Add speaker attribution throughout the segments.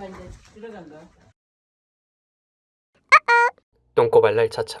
Speaker 1: 봐봐 이제 들어간다.
Speaker 2: 똥꼬발 날 차차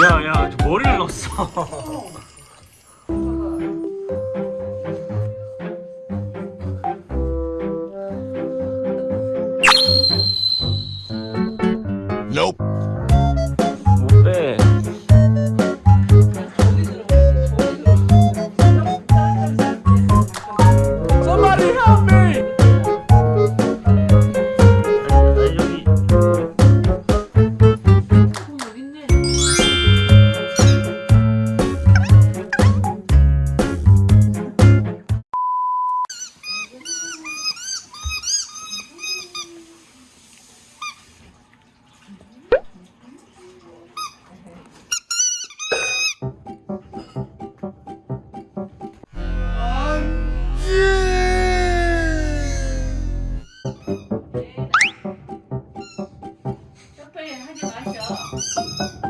Speaker 3: 야야 머리를 넣었어 对，还得拿手。